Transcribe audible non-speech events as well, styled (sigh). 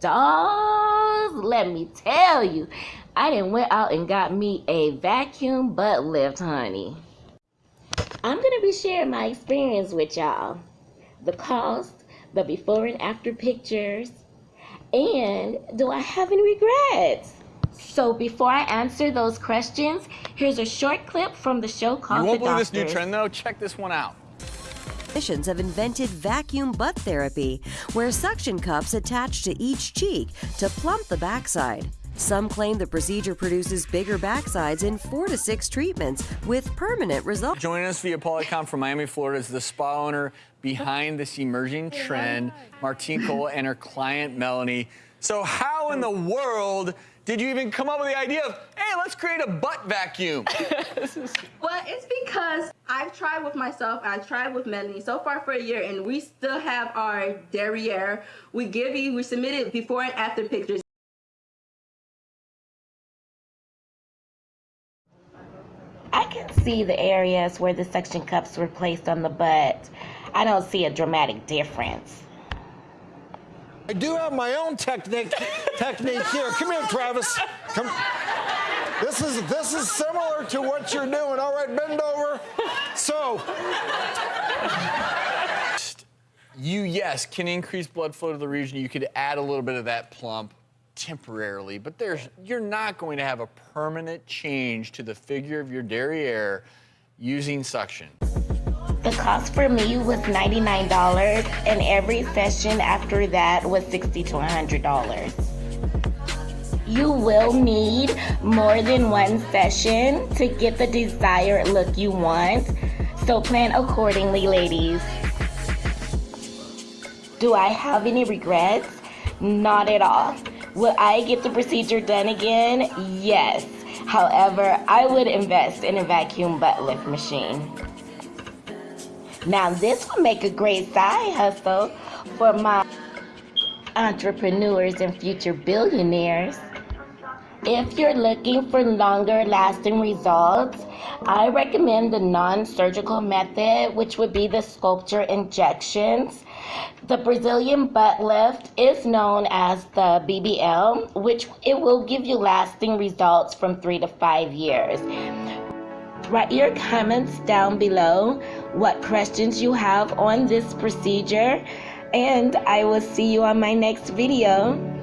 Dolls, let me tell you, I didn't went out and got me a vacuum butt lift, honey. I'm gonna be sharing my experience with y'all, the cost, the before and after pictures, and do I have any regrets? So before I answer those questions, here's a short clip from the show called You won't believe this new trend though. Check this one out. Physicians have invented vacuum butt therapy, where suction cups attach to each cheek to plump the backside. Some claim the procedure produces bigger backsides in four to six treatments with permanent results. Joining us via Polycom from Miami, Florida is the spa owner behind this emerging trend, Martine Cole, and her client, Melanie. So how in the world did you even come up with the idea of, hey, let's create a butt vacuum? (laughs) Well, it's because I've tried with myself, and I've tried with Melanie so far for a year, and we still have our derriere. We give you, we submitted before and after pictures. I can see the areas where the suction cups were placed on the butt. I don't see a dramatic difference. I do have my own technique technique here. Come here, Travis. Come. This is this is similar to what you're doing. All right, bend over. So, You, yes, can increase blood flow to the region. You could add a little bit of that plump temporarily, but there's you're not going to have a permanent change to the figure of your derriere using suction. The cost for me was $99 and every session after that was 60 to $100. You will need more than one session to get the desired look you want, so plan accordingly, ladies. Do I have any regrets? Not at all. Will I get the procedure done again? Yes. However, I would invest in a vacuum butt lift machine. Now, this will make a great side hustle for my entrepreneurs and future billionaires. If you're looking for longer lasting results, I recommend the non surgical method, which would be the Sculptra injections. The Brazilian butt lift is known as the BBL, which it will give you lasting results from three to five years. Write your comments down below what questions you have on this procedure, and I will see you on my next video.